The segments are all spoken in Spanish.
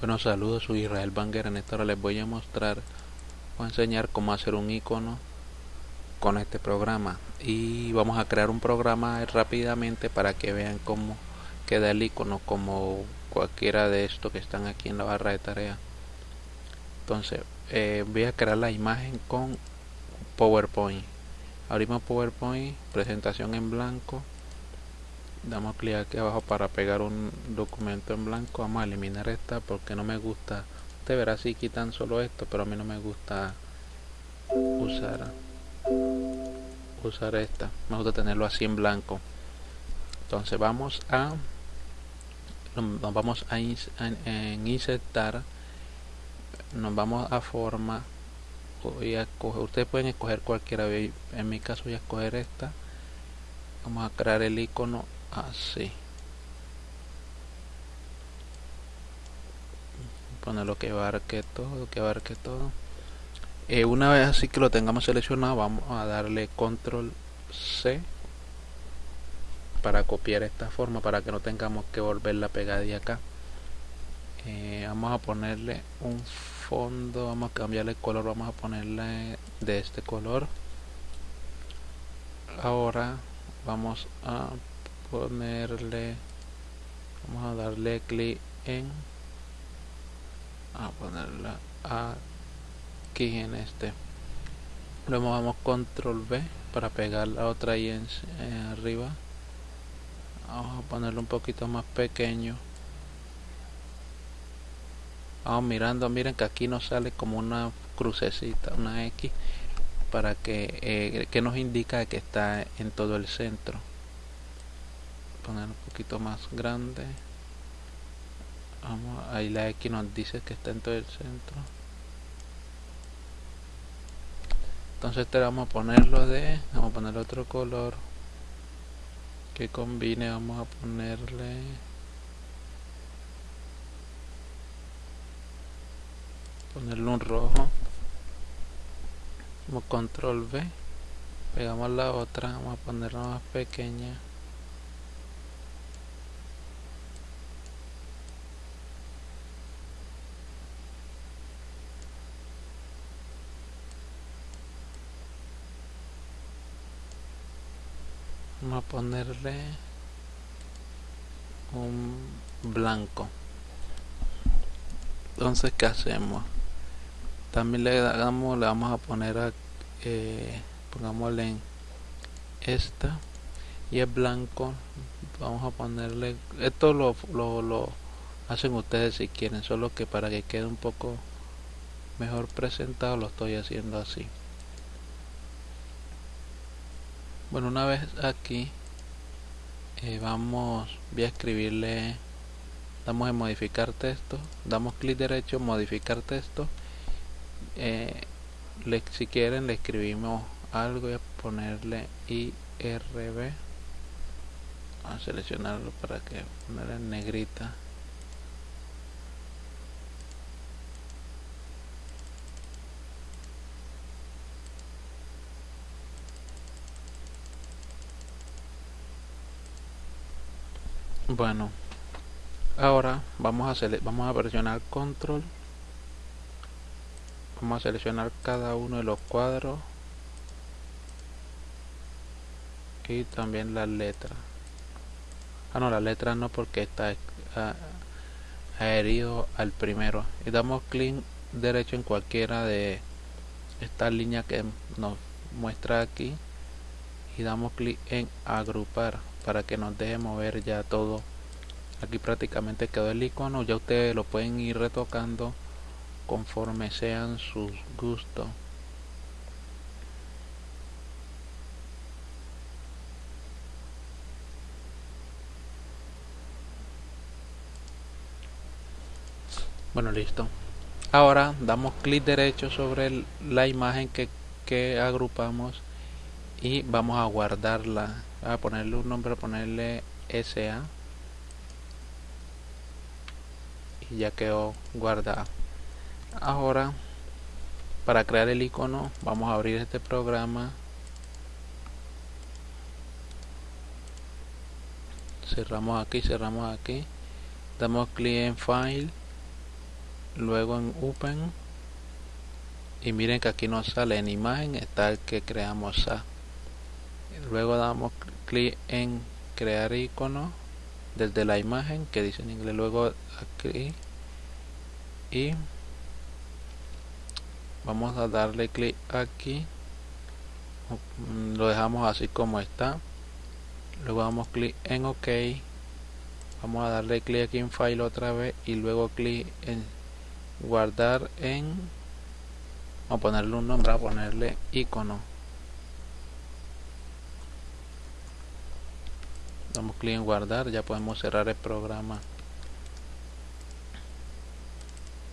Bueno, saludos, soy Israel Banger. En esta hora les voy a mostrar o enseñar cómo hacer un icono con este programa. Y vamos a crear un programa rápidamente para que vean cómo queda el icono como cualquiera de estos que están aquí en la barra de tarea. Entonces, eh, voy a crear la imagen con PowerPoint. Abrimos PowerPoint, presentación en blanco damos clic aquí abajo para pegar un documento en blanco vamos a eliminar esta porque no me gusta. Usted verá si quitan solo esto pero a mí no me gusta usar usar esta. Me gusta tenerlo así en blanco. Entonces vamos a nos vamos a en insertar nos vamos a forma voy a escoger, ustedes pueden escoger cualquiera. En mi caso voy a escoger esta. Vamos a crear el icono así ponerlo que abarque todo que abarque todo. Eh, una vez así que lo tengamos seleccionado vamos a darle control C para copiar esta forma para que no tengamos que volverla a pegar de acá. Eh, vamos a ponerle un fondo vamos a cambiarle el color vamos a ponerle de este color. Ahora vamos a ponerle vamos a darle clic en a ponerla aquí en este. Luego vamos control V para pegar la otra ahí en, arriba. Vamos a ponerlo un poquito más pequeño. Vamos mirando miren que aquí nos sale como una crucecita una X para que, eh, que nos indica que está en todo el centro poner un poquito más grande. Vamos ahí la X nos dice que está en todo el centro. Entonces este vamos a ponerlo de vamos a poner otro color que combine vamos a ponerle ponerle un rojo. Como control V pegamos la otra vamos a ponerla más pequeña vamos a ponerle un blanco. Entonces qué hacemos también le damos le vamos a poner a eh, pongámosle en esta. Y es blanco. Vamos a ponerle esto lo, lo, lo hacen ustedes si quieren solo que para que quede un poco mejor presentado lo estoy haciendo así bueno una vez aquí eh, vamos voy a escribirle damos en modificar texto damos clic derecho modificar texto. Eh, si quieren le escribimos algo y a ponerle irb a seleccionarlo para que ponerle en negrita bueno ahora vamos a vamos a presionar control. Vamos a seleccionar cada uno de los cuadros y también las letras ah no las letras no porque está adherido al primero. Y damos clic derecho en cualquiera de estas líneas que nos muestra aquí y damos clic en agrupar para que nos deje mover ya todo. Aquí prácticamente quedó el icono ya ustedes lo pueden ir retocando conforme sean sus gustos. Bueno listo. Ahora damos clic derecho sobre la imagen que, que agrupamos y vamos a guardarla a ponerle un nombre a ponerle SA y ya quedó guardada. Ahora para crear el icono vamos a abrir este programa. Cerramos aquí cerramos aquí. Damos clic en file luego en open. Y miren que aquí nos sale en imagen está el que creamos a. Luego damos clic en crear icono desde la imagen que dice en inglés. Luego aquí y vamos a darle clic aquí. Lo dejamos así como está. Luego damos clic en ok. Vamos a darle clic aquí en file otra vez y luego clic en guardar en vamos a ponerle un nombre a ponerle icono damos clic en guardar ya podemos cerrar el programa.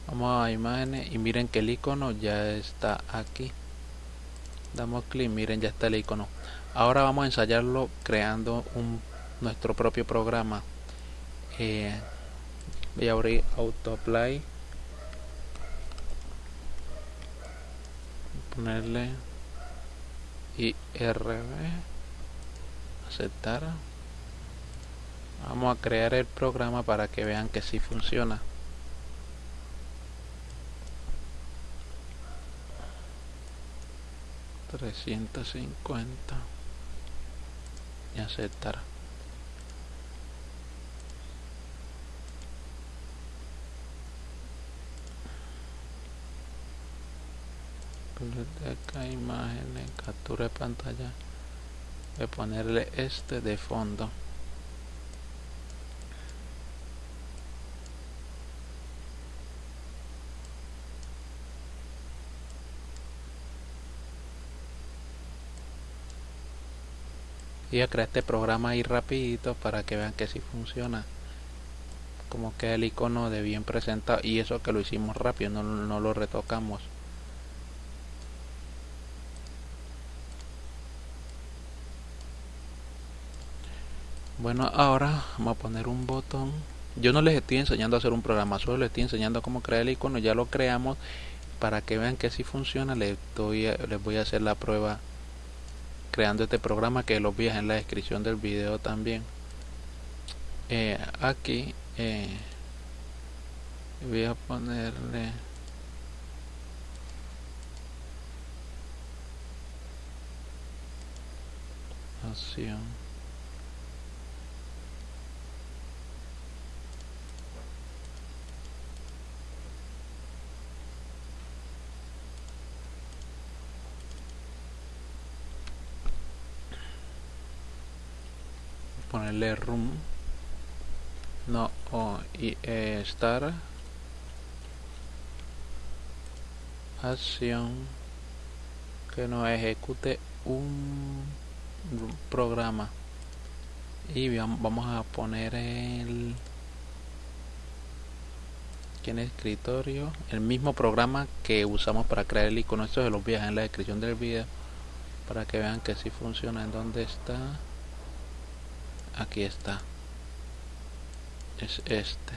Vamos a imágenes y miren que el icono ya está aquí. Damos clic miren ya está el icono. Ahora vamos a ensayarlo creando un nuestro propio programa. Eh, voy a abrir autoapply ponerle IRB aceptar vamos a crear el programa para que vean que si funciona. Trescientos cincuenta. Y aceptar biblioteca imágenes captura de pantalla. Voy a ponerle este de fondo y a crear este programa ahí rapidito para que vean que si funciona. Como queda el icono de bien presentado y eso que lo hicimos rápido no, no lo retocamos. Bueno ahora vamos a poner un botón. Yo no les estoy enseñando a hacer un programa solo les estoy enseñando cómo crear el icono ya lo creamos. Para que vean que si funciona les, doy, les voy a hacer la prueba creando este programa que lo voy en la descripción del video también. Eh, aquí eh, voy a ponerle acción ponerle room. No o y eh, acción. Que nos ejecute un programa. Y vamos a poner el aquí en escritorio el mismo programa que usamos para crear el icono. Esto se los voy en la descripción del video. Para que vean que si funciona. En donde está aquí está. Es este.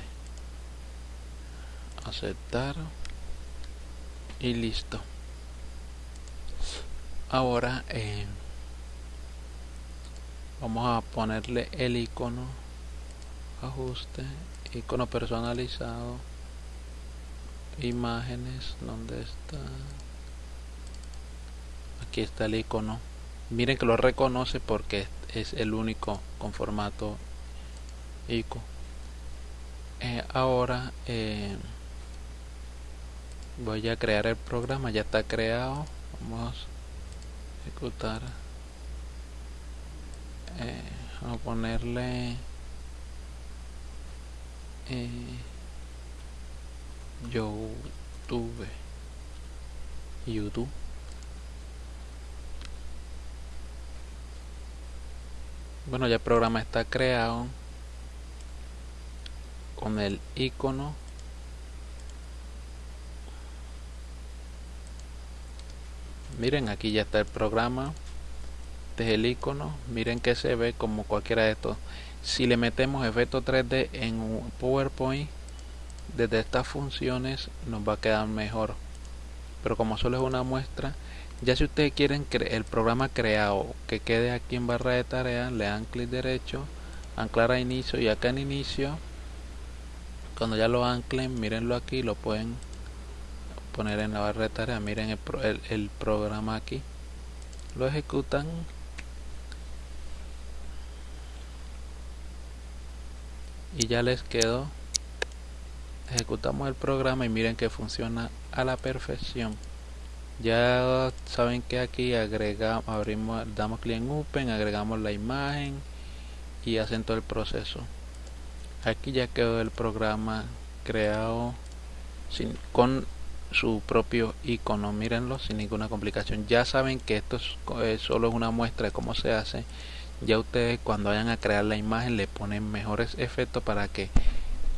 Aceptar. Y listo. Ahora eh, vamos a ponerle el icono ajuste icono personalizado imágenes donde está aquí está el icono miren que lo reconoce porque es el único con formato ICO eh, ahora eh, voy a crear el programa ya está creado. Vamos a ejecutar. Eh, vamos a ponerle youtube. Youtube bueno ya el programa está creado con el icono miren aquí ya está el programa. Este es el icono. Miren que se ve como cualquiera de estos. Si le metemos efecto 3D en PowerPoint desde estas funciones nos va a quedar mejor. Pero como solo es una muestra ya si ustedes quieren el programa creado que quede aquí en barra de tareas, le dan clic derecho, anclar a inicio y acá en inicio cuando ya lo anclen mírenlo aquí lo pueden poner en la barra de tareas miren el, el programa aquí lo ejecutan. Y ya les quedó. Ejecutamos el programa y miren que funciona a la perfección ya saben que aquí agregamos abrimos damos clic en open agregamos la imagen y hacen todo el proceso. Aquí ya quedó el programa creado sin, con su propio icono. Mírenlo sin ninguna complicación. Ya saben que esto es, solo es una muestra de cómo se hace. Ya ustedes cuando vayan a crear la imagen le ponen mejores efectos para que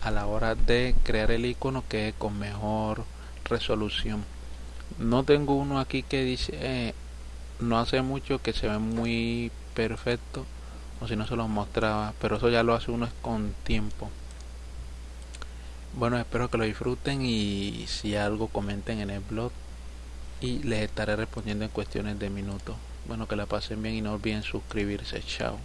a la hora de crear el icono quede con mejor resolución no tengo uno aquí que dice eh, no hace mucho que se ve muy perfecto o si no se lo mostraba pero eso ya lo hace uno con tiempo. Bueno espero que lo disfruten y si algo comenten en el blog y les estaré respondiendo en cuestiones de minutos. Bueno que la pasen bien y no olviden suscribirse. Chao